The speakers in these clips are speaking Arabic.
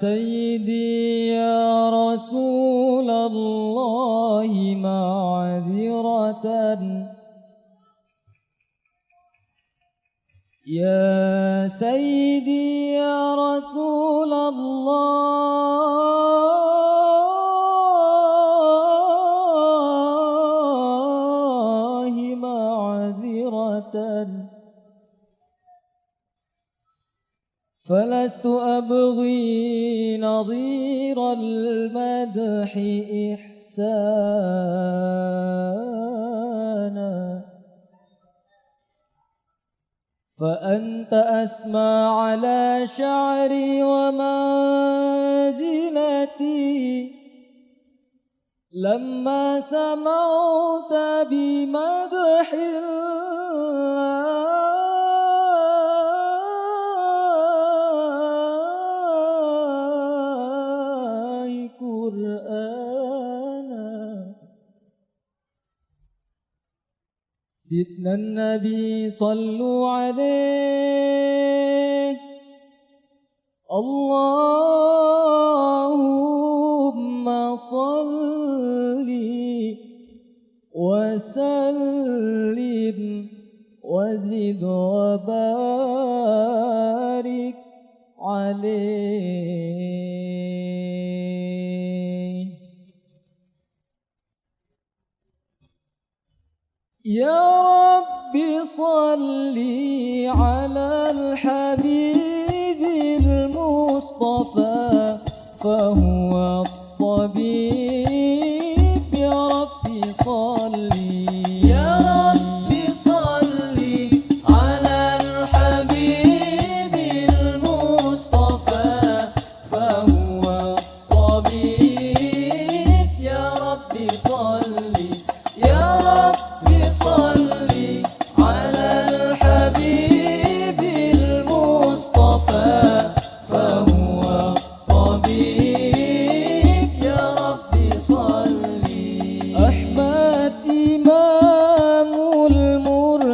سيدي يا رسول الله معذرة. يا سيدي يا رسول الله فلست أبغي نظير المدح إحسانا. فأنت أسمى على شعري ومنزلتي. لما سمعت بمدح الله سيدنا النبي صلوا عليه. اللهم صل وسلم وزد وبارك عليه. يا المصطفى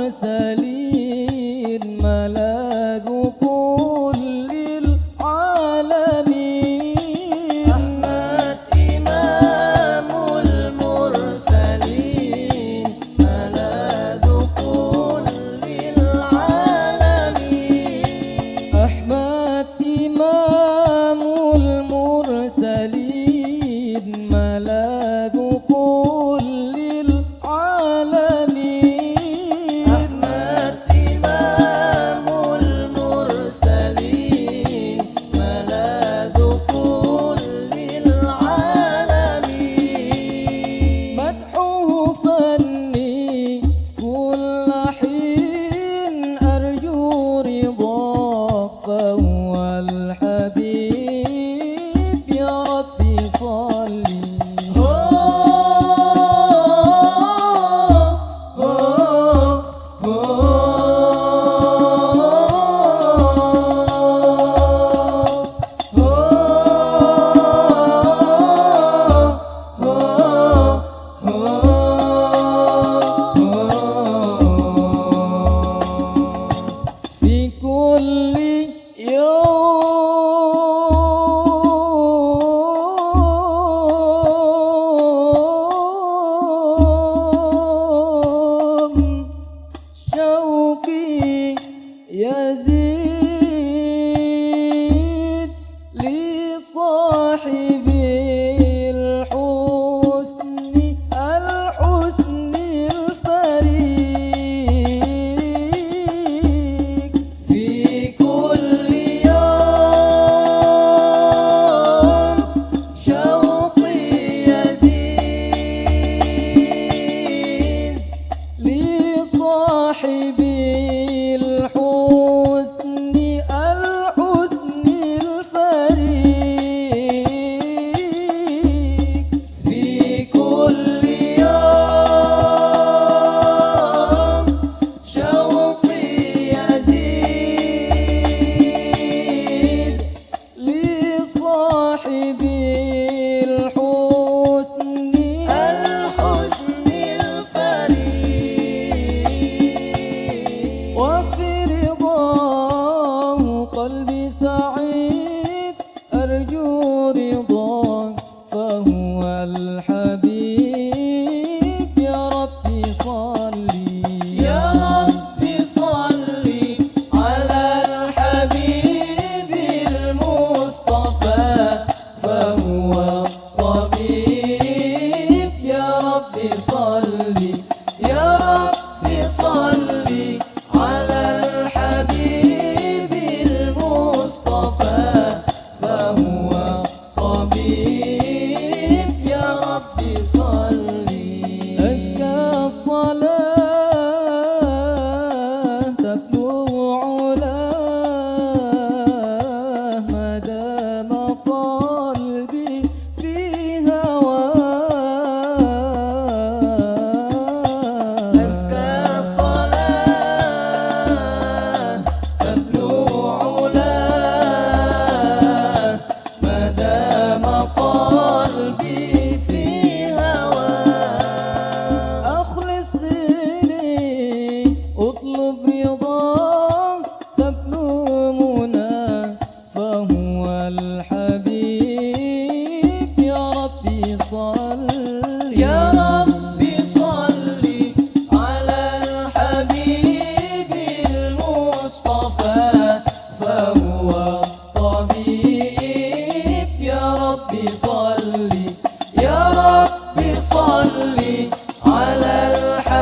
Mr. سعيد.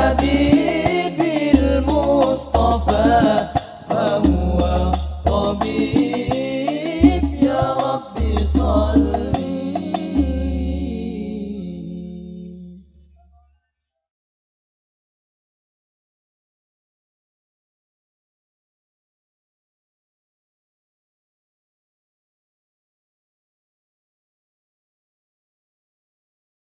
الحبيب المصطفى.